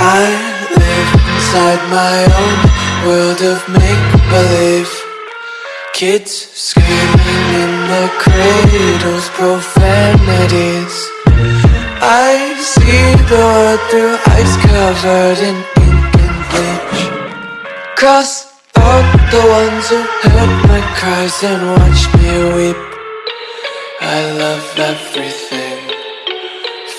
I live inside my own world of make-believe. Kids screaming in the cradles, profanities. I see the world through ice covered in ink and bleach. Cross out the ones who heard my cries and watched me weep. I love everything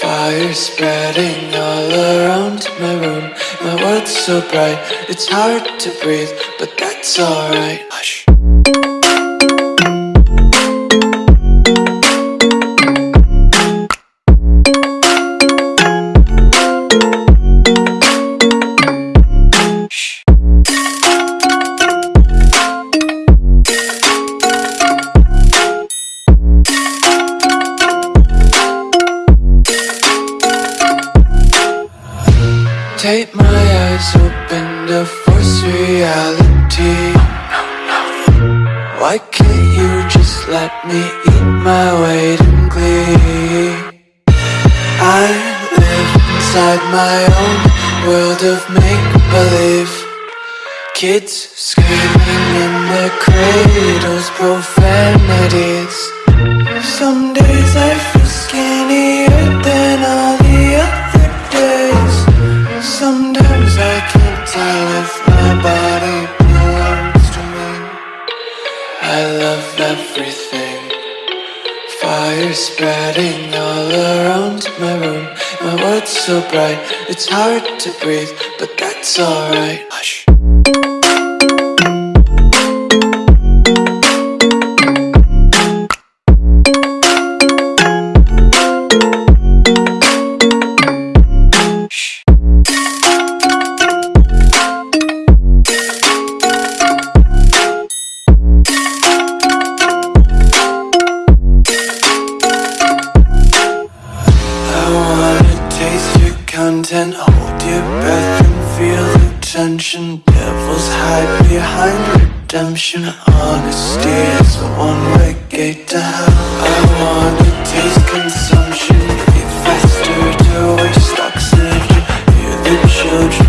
Fire spreading all around my room. My world's so bright, it's hard to breathe But that's alright Take my eyes open to force reality Why can't you just let me eat my weight in glee? I live inside my own world of make-believe Kids screaming in their cradles, I love everything. Fire spreading all around my room. My world's so bright, it's hard to breathe But that's alright the. Devils hide behind redemption. Honesty is a one-way gate to hell. I wanna taste consumption, eat faster to waste oxygen. Hear the children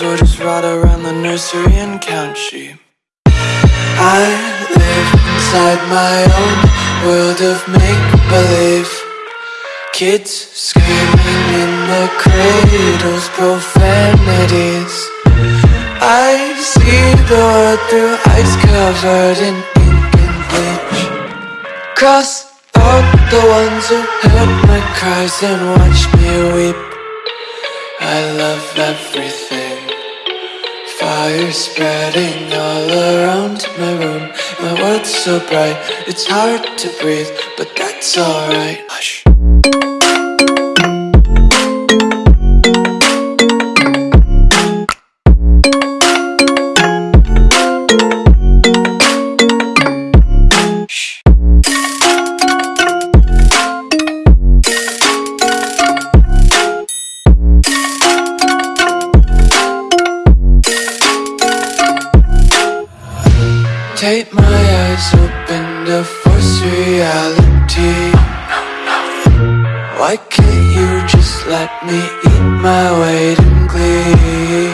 well just ride around the nursery and count sheep. I live inside my own world of make-believe. Kids screaming in the cradles, profanities. I see the world through ice covered in ink and bleach. Cross out the ones who heard my cries and watched me weep. I love everything Fire spreading all around my room. My world's so bright, it's hard to breathe But that's alright Why can't you just let me eat my weight in glee?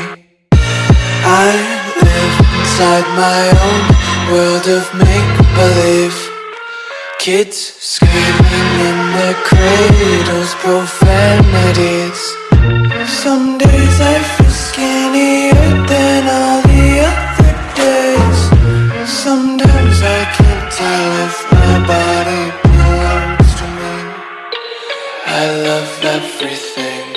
I live inside my own world of make-believe Kids screaming in their cradles, profanities everything.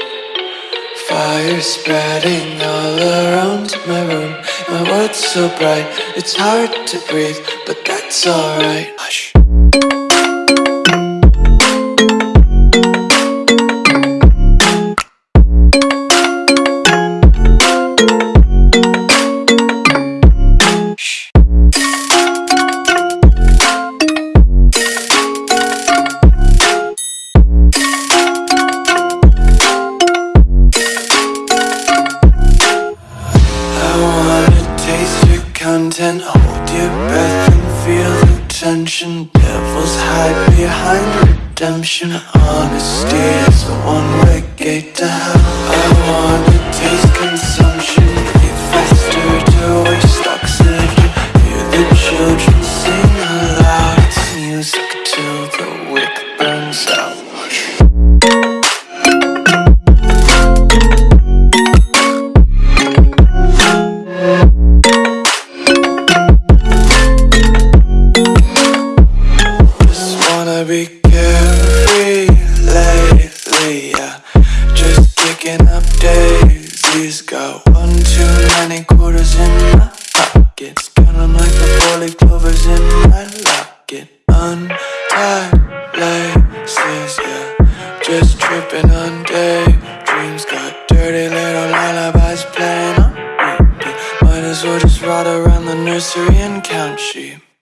Fire spreading all around my room. My world's so bright, it's hard to breathe But that's alright. breath and feel the tension. Devils hide behind redemption. Honesty is a one-way gate to hell. I wanna taste consent ride around the nursery and count sheep.